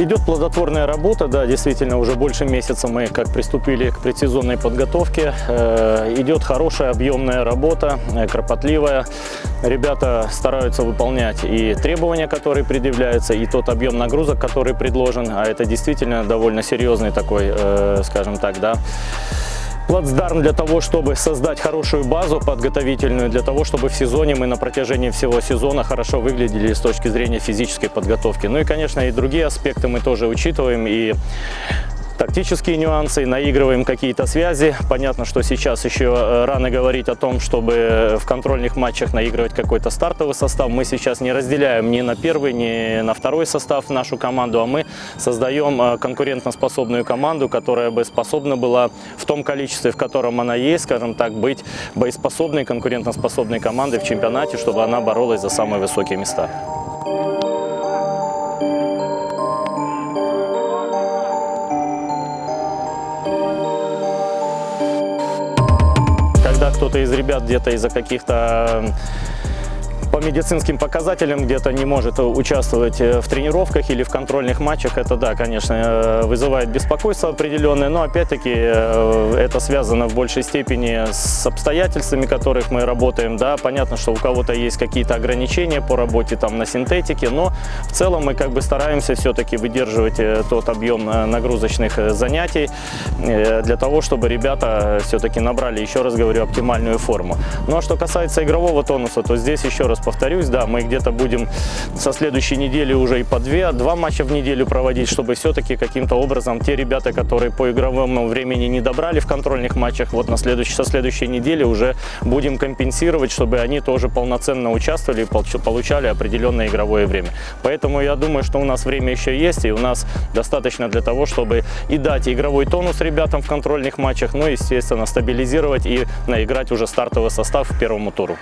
Идет плодотворная работа, да, действительно, уже больше месяца мы как приступили к предсезонной подготовке. Э, идет хорошая объемная работа, э, кропотливая. Ребята стараются выполнять и требования, которые предъявляются, и тот объем нагрузок, который предложен, а это действительно довольно серьезный такой, э, скажем так, да, плацдарм для того, чтобы создать хорошую базу подготовительную, для того, чтобы в сезоне мы на протяжении всего сезона хорошо выглядели с точки зрения физической подготовки. Ну и, конечно, и другие аспекты мы тоже учитываем. И тактические нюансы, наигрываем какие-то связи. Понятно, что сейчас еще э, рано говорить о том, чтобы в контрольных матчах наигрывать какой-то стартовый состав. Мы сейчас не разделяем ни на первый, ни на второй состав нашу команду, а мы создаем э, конкурентоспособную команду, которая бы способна была в том количестве, в котором она есть, скажем так, быть боеспособной, конкурентоспособной командой в чемпионате, чтобы она боролась за самые высокие места. Кто-то из ребят где-то из-за каких-то по медицинским показателям где-то не может участвовать э, в тренировках или в контрольных матчах, это да, конечно, э, вызывает беспокойство определенное, но опять-таки э, это связано в большей степени с обстоятельствами, которых мы работаем. Да, понятно, что у кого-то есть какие-то ограничения по работе там на синтетике, но в целом мы как бы стараемся все-таки выдерживать тот объем нагрузочных занятий для того, чтобы ребята все-таки набрали, еще раз говорю, оптимальную форму. Ну а что касается игрового тонуса, то здесь еще раз повторюсь, да, мы где-то будем со следующей недели уже и по две, два матча в неделю проводить, чтобы все-таки каким-то образом те ребята, которые по игровому времени не добрали в контрольных матчах, вот на следующей, со следующей недели уже будем компенсировать, чтобы они тоже полноценно участвовали и получали определенное игровое время. Поэтому я думаю, что у нас время еще есть, и у нас достаточно для того, чтобы и дать игровой тонус ребятам в контрольных матчах, ну, естественно, стабилизировать и наиграть уже стартовый состав к первому туру.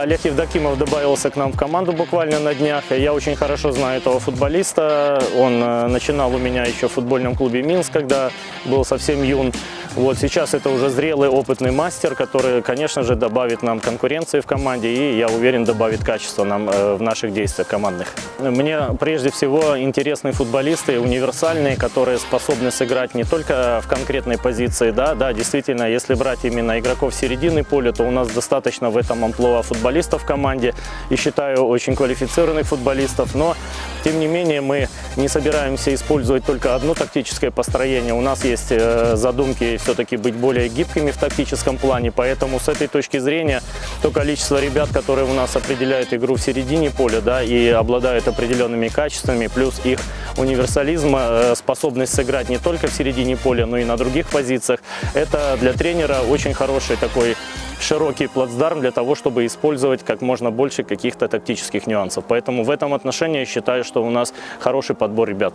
Олег Евдокимов добавился к нам в команду буквально на днях. Я очень хорошо знаю этого футболиста. Он э, начинал у меня еще в футбольном клубе «Минск», когда был совсем юн. Вот сейчас это уже зрелый, опытный мастер, который, конечно же, добавит нам конкуренции в команде и, я уверен, добавит качества нам э, в наших действиях командных. Мне прежде всего интересны футболисты, универсальные, которые способны сыграть не только в конкретной позиции, да, да, действительно, если брать именно игроков середины поля, то у нас достаточно в этом амплуа футболистов в команде и считаю очень квалифицированных футболистов, но тем не менее мы не собираемся использовать только одно тактическое построение, у нас есть э, задумки все-таки быть более гибкими в тактическом плане, поэтому с этой точки зрения то количество ребят, которые у нас определяют игру в середине поля да, и обладают определенными качествами, плюс их универсализм, э, способность сыграть не только в середине поля, но и на других позициях, это для тренера очень хороший такой широкий плацдарм для того, чтобы использовать как можно больше каких-то тактических нюансов. Поэтому в этом отношении я считаю, что у нас хороший подбор ребят.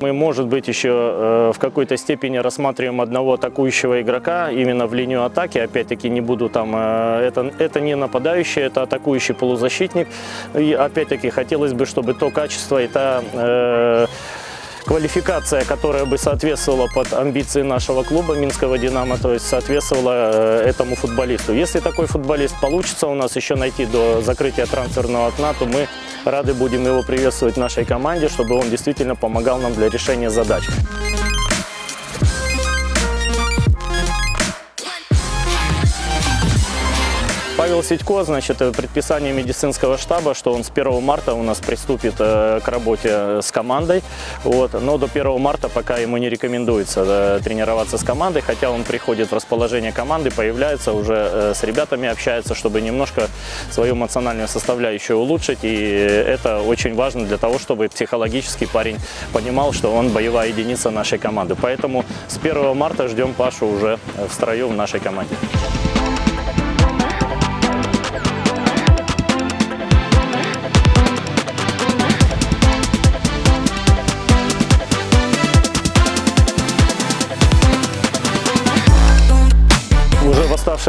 Мы, может быть, еще э, в какой-то степени рассматриваем одного атакующего игрока именно в линию атаки. Опять-таки не буду там... Э, это, это не нападающий, это атакующий полузащитник. И опять-таки хотелось бы, чтобы то качество и та... Э, квалификация, которая бы соответствовала под амбиции нашего клуба Минского «Динамо», то есть соответствовала э, этому футболисту. Если такой футболист получится у нас еще найти до закрытия трансферного окна, то мы рады будем его приветствовать в нашей команде, чтобы он действительно помогал нам для решения задач. Павел Сидько, значит, предписание медицинского штаба, что он с 1 марта у нас приступит э, к работе с командой. Вот. Но до 1 марта пока ему не рекомендуется э, тренироваться с командой, хотя он приходит в расположение команды, появляется уже э, с ребятами, общается, чтобы немножко свою эмоциональную составляющую улучшить. И это очень важно для того, чтобы психологически парень понимал, что он боевая единица нашей команды. Поэтому с 1 марта ждем Пашу уже в строю в нашей команде.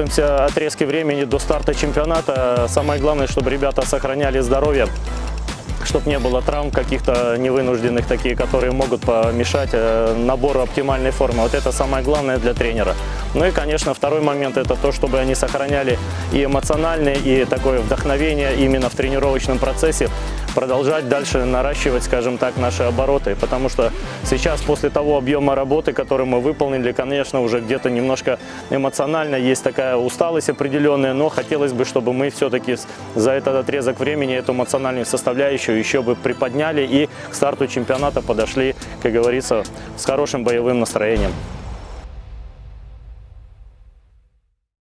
Оставшемся отрезке времени до старта чемпионата самое главное, чтобы ребята сохраняли здоровье, чтобы не было травм каких-то невынужденных, такие, которые могут помешать э, набору оптимальной формы. Вот это самое главное для тренера. Ну и, конечно, второй момент – это то, чтобы они сохраняли и эмоциональное, и такое вдохновение именно в тренировочном процессе, продолжать дальше наращивать, скажем так, наши обороты. Потому что сейчас, после того объема работы, который мы выполнили, конечно, уже где-то немножко эмоционально есть такая усталость определенная, но хотелось бы, чтобы мы все-таки за этот отрезок времени эту эмоциональную составляющую еще бы приподняли и к старту чемпионата подошли, как говорится, с хорошим боевым настроением.